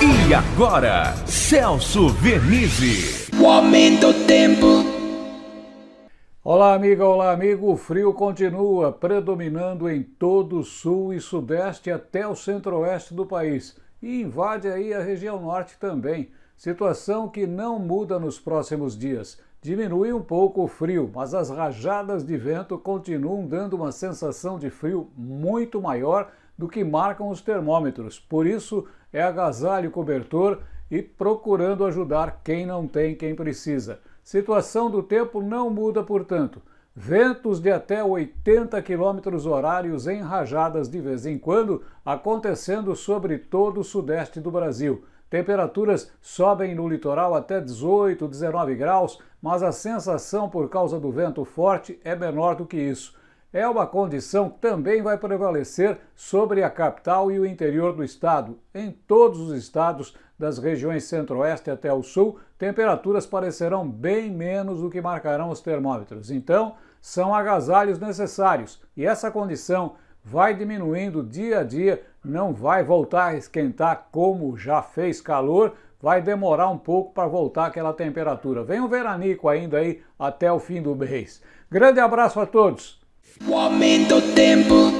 E agora, Celso Vernizzi. O aumento do tempo. Olá, amiga, olá, amigo. O frio continua predominando em todo o sul e sudeste até o centro-oeste do país e invade aí a região norte também. Situação que não muda nos próximos dias. Diminui um pouco o frio, mas as rajadas de vento continuam dando uma sensação de frio muito maior do que marcam os termômetros. Por isso, é agasalho cobertor e procurando ajudar quem não tem, quem precisa. Situação do tempo não muda, portanto. Ventos de até 80 km horários em rajadas de vez em quando, acontecendo sobre todo o sudeste do Brasil. Temperaturas sobem no litoral até 18, 19 graus, mas a sensação por causa do vento forte é menor do que isso é uma condição que também vai prevalecer sobre a capital e o interior do estado. Em todos os estados, das regiões centro-oeste até o sul, temperaturas parecerão bem menos do que marcarão os termômetros. Então, são agasalhos necessários e essa condição vai diminuindo dia a dia, não vai voltar a esquentar como já fez calor, vai demorar um pouco para voltar aquela temperatura. Vem um veranico ainda aí até o fim do mês. Grande abraço a todos! O aumento do tempo.